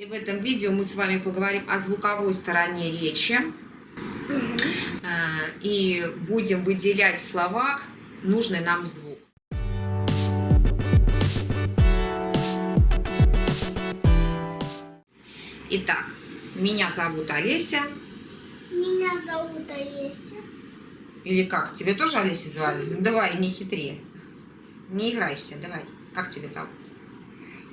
И в этом видео мы с вами поговорим о звуковой стороне речи. Э, И будем выделять в словах нужный нам звук. Итак, меня зовут Олеся. Меня зовут Олеся. Или как? Тебе тоже Олеся звали? Ну, давай, не хитри. Не играйся, давай. Как тебя зовут?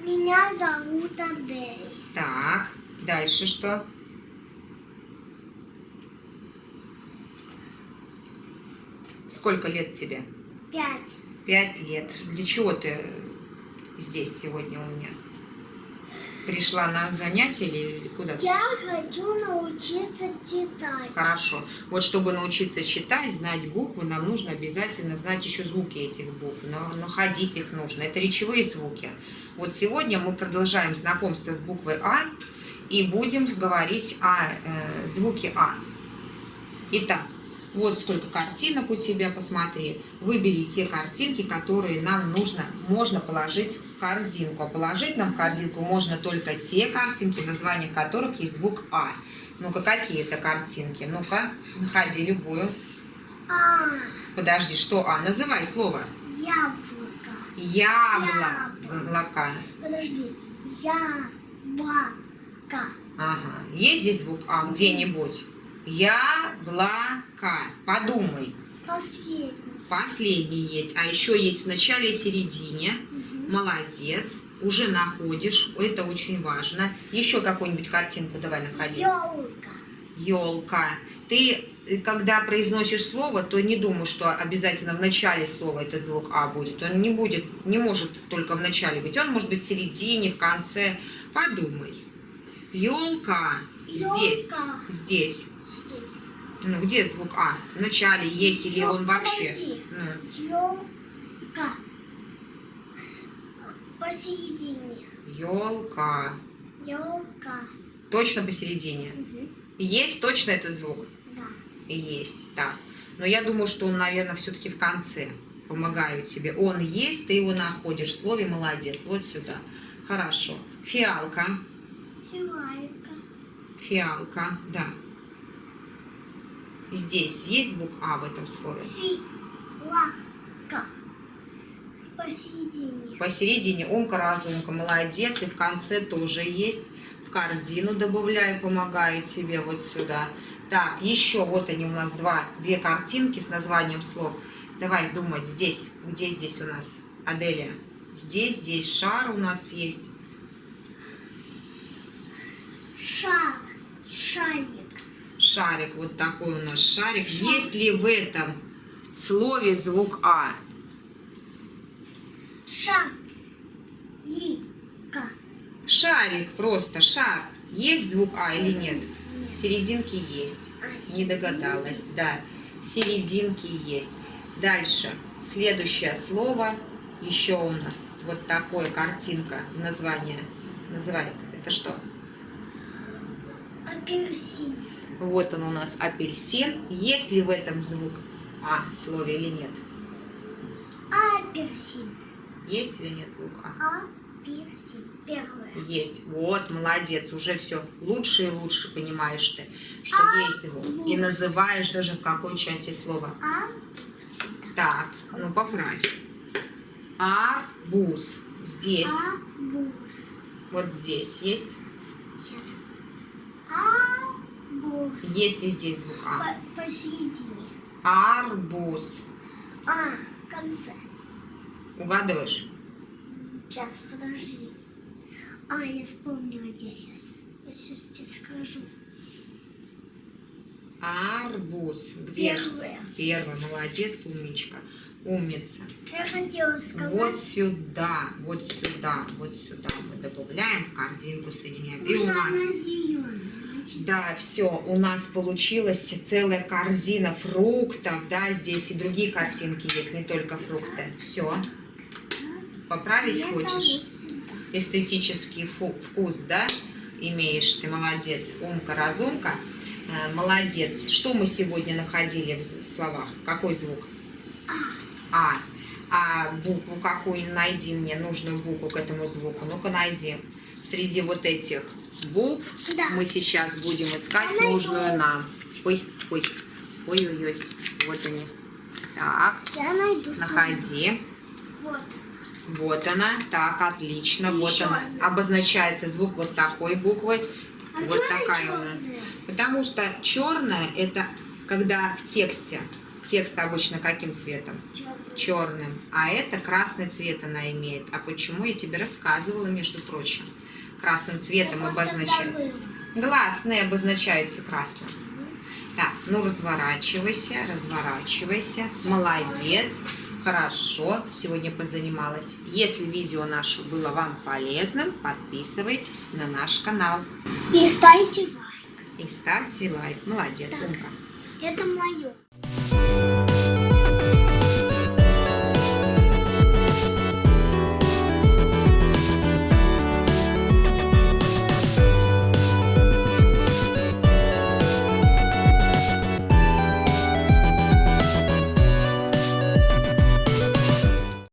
Меня зовут Адель. Так, дальше что? Сколько лет тебе? Пять. Пять лет. Для чего ты здесь сегодня у меня? Пришла на занятие или куда-то? Я хочу научиться читать. Хорошо. Вот чтобы научиться читать, знать буквы, нам нужно обязательно знать еще звуки этих букв. Но находить их нужно. Это речевые звуки. Вот сегодня мы продолжаем знакомство с буквой А и будем говорить о э, звуке А. Итак, вот сколько картинок у тебя, посмотри. Выбери те картинки, которые нам нужно, можно положить в корзинку. А положить нам в корзинку можно только те картинки, название которых есть звук А. Ну-ка, какие это картинки? Ну-ка, находи любую. А, Подожди, что А? Называй слово. яблоко. Яблоко. Подожди. Яблоко. Ага. Есть здесь звук А где-нибудь? Яблоко. Подумай. Последний. Последний есть. А еще есть в начале и середине. Молодец. Уже находишь. Это очень важно. Еще какую-нибудь картинку давай находи. Елка. Елка. Ты, э, когда произносишь слово, то не думай, что обязательно в начале слова этот звук А будет. Он не будет, не может только в начале быть. Он может быть в середине, в конце. Подумай. Елка. Здесь. Здесь. Ну, где звук А? В начале есть или он вообще? Подожди. Ну, Елка. Посередине. елка. Елка. Точно посередине. Есть точно этот звук? Да. Есть, так. Но я думаю, что он, наверное, все-таки в конце. Помогаю тебе. Он есть, ты его находишь. В слове молодец. Вот сюда. Хорошо. Фиалка. Филайка. Фиалка, да. Здесь есть звук А в этом слове? Филака. Посередине. Посередине умка, разумка, молодец. И в конце тоже есть. В корзину добавляю, помогаю тебе вот сюда. Так, еще вот они у нас два, две картинки с названием слов. Давай думать здесь. Где здесь у нас? Аделия. Здесь, здесь шар у нас есть. Шар. Шарик. Шарик, вот такой у нас шарик. Есть ли в этом слове звук А? Шарика. Шарик, просто шар. Есть звук А или нет? В серединке есть. Не догадалась, да. В серединке есть. Дальше. Следующее слово. Еще у нас вот такое картинка. Название. Называет. Это что? Апельсин. Вот он у нас апельсин. Есть ли в этом звук А в слове или нет? Апельсин. Есть или нет звук А? Апельсин. Первое. Есть. Вот, молодец. Уже все лучше и лучше понимаешь ты, что есть звук. И называешь даже в какой части слова. А. Так, ну поправь. Арбуз. Здесь. Арбуз. Вот здесь есть. Сейчас. Есть ли здесь звук А? По- Посередине. Арбуз. А. В конце. Угадываешь? Сейчас, подожди. А, я вспомнила, где сейчас. Я сейчас тебе скажу. Арбуз. Где? Первое. Первый. Молодец, умничка. Умница. Я хотела сказать. Вот сюда, вот сюда, вот сюда мы добавляем в корзинку, соединяем. И у нас... Да, все, у нас получилась целая корзина фруктов, да, здесь и другие картинки есть, не только фрукты. Все. Поправить это хочешь? Эстетический вкус, да, имеешь, ты молодец, умка, разумка, Э, молодец. Что мы сегодня находили в словах? Какой звук? А. А букву какую найди мне, нужную букву к этому звуку. Ну-ка найди. Среди вот этих букв. Да. Мы сейчас будем искать найду. нужную нам. Ой, ой, ой-ой-ой. Вот они. Так, Я найду. находи. Вот. Вот она. Так, отлично. Вот Ещё она. одна. Обозначается звук вот такой буквой. А вот она такая она. Потому что черная это когда в тексте. Текст обычно каким цветом? Чёрная. черным, а это красный цвет она имеет. А почему я тебе рассказывала, между прочим? Красным цветом обозначают. Гласные обозначаются красным. Так, ну разворачивайся, разворачивайся. Молодец. Хорошо, сегодня позанималась. Если видео наше было вам полезным, подписывайтесь на наш канал И ставьте лайк. и ставьте лайк. Молодец, Так. Умка. Это мое.